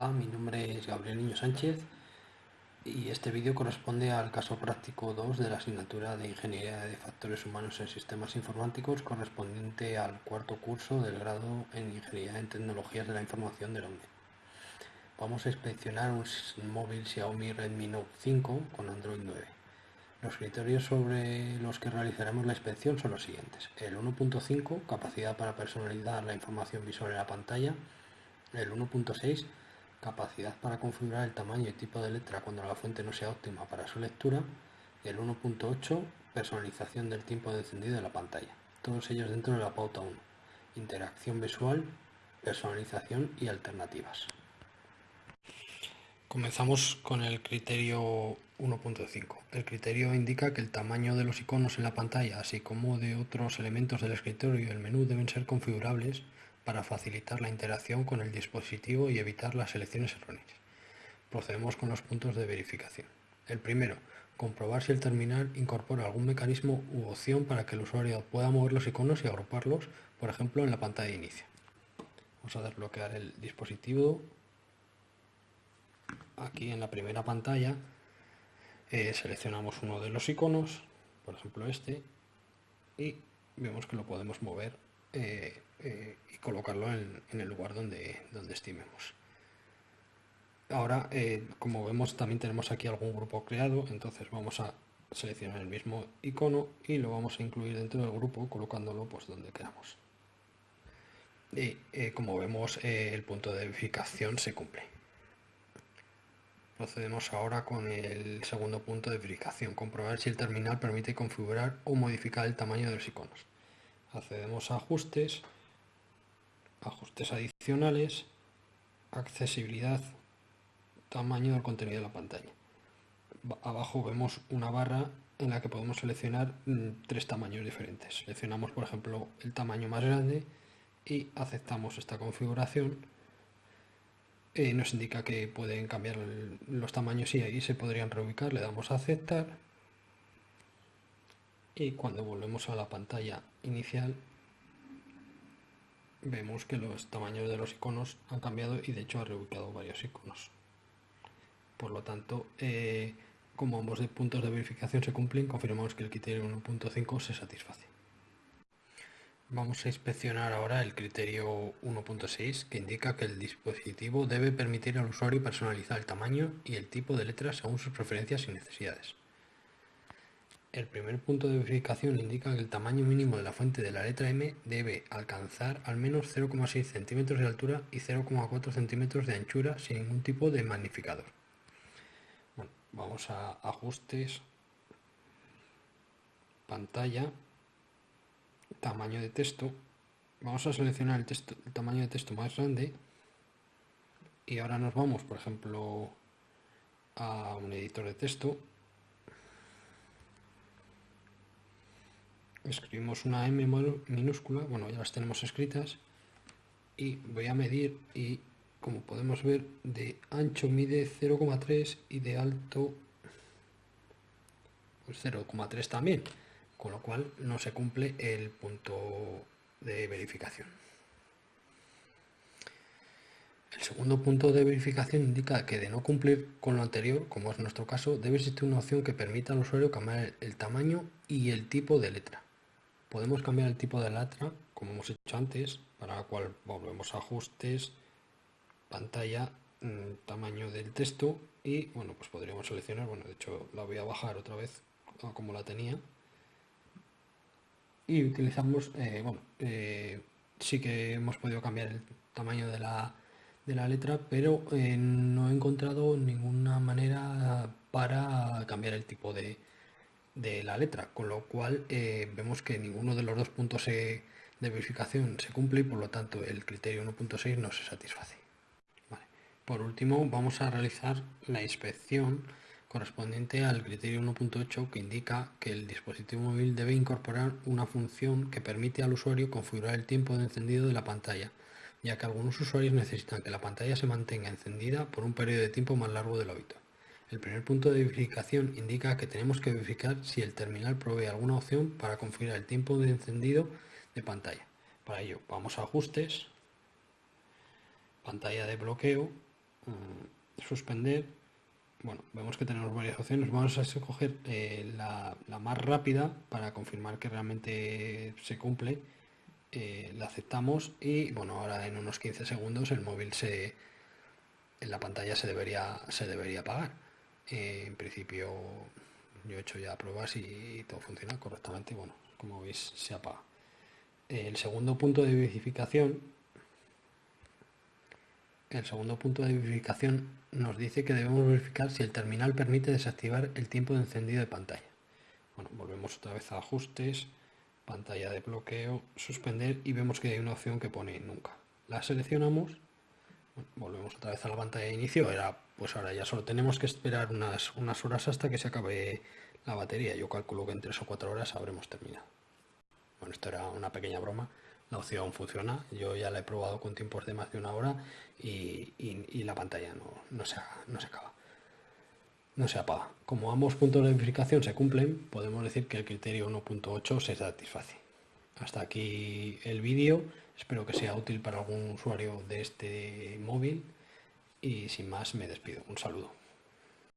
Hola, mi nombre es Gabriel Niño Sánchez y este vídeo corresponde al caso práctico 2 de la asignatura de Ingeniería de Factores Humanos en Sistemas Informáticos correspondiente al cuarto curso del grado en Ingeniería en Tecnologías de la Información de UNED. Vamos a inspeccionar un móvil Xiaomi Redmi Note 5 con Android 9. Los criterios sobre los que realizaremos la inspección son los siguientes. El 1.5, capacidad para personalizar la información visual en la pantalla. El 1.6, capacidad para configurar el tamaño y tipo de letra cuando la fuente no sea óptima para su lectura, y el 1.8, personalización del tiempo de encendido de la pantalla. Todos ellos dentro de la pauta 1. Interacción visual, personalización y alternativas. Comenzamos con el criterio 1.5. El criterio indica que el tamaño de los iconos en la pantalla, así como de otros elementos del escritorio y el menú, deben ser configurables para facilitar la interacción con el dispositivo y evitar las selecciones erróneas. Procedemos con los puntos de verificación. El primero, comprobar si el terminal incorpora algún mecanismo u opción para que el usuario pueda mover los iconos y agruparlos, por ejemplo, en la pantalla de inicio. Vamos a desbloquear el dispositivo. Aquí en la primera pantalla eh, seleccionamos uno de los iconos, por ejemplo este, y vemos que lo podemos mover eh, eh, y colocarlo en, el lugar donde, donde estimemos. Ahora, eh, como vemos, también tenemos aquí algún grupo creado, entonces vamos a seleccionar el mismo icono y lo vamos a incluir dentro del grupo colocándolo pues donde queramos. Y como vemos, el punto de verificación se cumple. Procedemos ahora con el segundo punto de verificación, comprobar si el terminal permite configurar o modificar el tamaño de los iconos accedemos a ajustes, ajustes adicionales, accesibilidad, tamaño del contenido de la pantalla. Abajo vemos una barra en la que podemos seleccionar mm, tres tamaños diferentes. Seleccionamos por ejemplo el tamaño más grande y aceptamos esta configuración. Eh, nos indica que pueden cambiar los tamaños y ahí se podrían reubicar. Le damos a aceptar y cuando volvemos a la pantalla inicial vemos que los tamaños de los iconos han cambiado y de hecho ha reubicado varios iconos por lo tanto eh, como ambos puntos de verificación se cumplen confirmamos que el criterio 1.5 se satisface Vamos a inspeccionar ahora el criterio 1.6 que indica que el dispositivo debe permitir al usuario personalizar el tamaño y el tipo de letras según sus preferencias y necesidades. El primer punto de verificación indica que el tamaño mínimo de la fuente de la letra M debe alcanzar al menos 0,6 centímetros de altura y 0,4 centímetros de anchura sin ningún tipo de magnificador. Vamos a ajustes, pantalla, tamaño de texto. Vamos a seleccionar el tamaño de texto más grande y ahora nos vamos, por ejemplo, a un editor de texto escribimos una M minúscula, bueno ya las tenemos escritas y voy a medir y como podemos ver de ancho mide 0,3 y de alto pues 0,3 también, con lo cual no se cumple el punto de verificación. El segundo punto de verificación indica que de no cumplir con lo anterior, como es nuestro caso, debe existir una opción que permita al usuario cambiar el tamaño y el tipo de letra. Podemos cambiar el tipo de letra, como hemos hecho antes, para la cual volvemos a ajustes, pantalla, mm, tamaño del texto y bueno, pues podríamos seleccionar, bueno, de hecho la voy a bajar otra vez como la tenía. Y utilizamos, eh, bueno, eh, sí que hemos podido cambiar el tamaño de la, de la letra, pero eh, no he encontrado ninguna manera para cambiar el tipo de, de la letra, con lo cual eh, vemos que ninguno de los dos puntos de verificación se cumple y por lo tanto el criterio 1.6 no se satisface. Por último vamos a realizar la inspección correspondiente al criterio 1.8 que indica que el dispositivo móvil debe incorporar una función que permite al usuario configurar el tiempo de encendido de la pantalla, ya que algunos usuarios necesitan que la pantalla se mantenga encendida por un periodo de tiempo más largo de lo habitual. El primer punto de verificación indica que tenemos que verificar si el terminal provee alguna opción para configurar el tiempo de encendido de pantalla. Para ello vamos a ajustes, pantalla de bloqueo, mm, suspender, bueno, vemos que tenemos varias opciones. Vamos a escoger eh, la, más rápida para confirmar que realmente se cumple. Eh, la aceptamos y bueno, ahora en unos 15 segundos el móvil se en la pantalla se debería se debería apagar. Eh, en principio yo he hecho ya pruebas y todo funciona correctamente. Bueno, como veis se apaga. el segundo punto de verificación el segundo punto de verificación nos dice que debemos verificar si el terminal permite desactivar el tiempo de encendido de pantalla. Bueno, volvemos otra vez a ajustes, pantalla de bloqueo, suspender y vemos que hay una opción que pone nunca. La seleccionamos, volvemos otra vez a la pantalla de inicio, era, pues ahora ya solo tenemos que esperar unas, unas horas hasta que se acabe la batería. Yo calculo que en 3 o 4 horas habremos terminado. Bueno, esto era una pequeña broma la opción funciona. Yo ya la he probado con tiempos de más de una hora y, la pantalla no, se, no se acaba. No se apaga. Como ambos puntos de verificación se cumplen, podemos decir que el criterio 1.8 se satisface. Hasta aquí el vídeo. Espero que sea útil para algún usuario de este móvil. Y sin más me despido. Un saludo.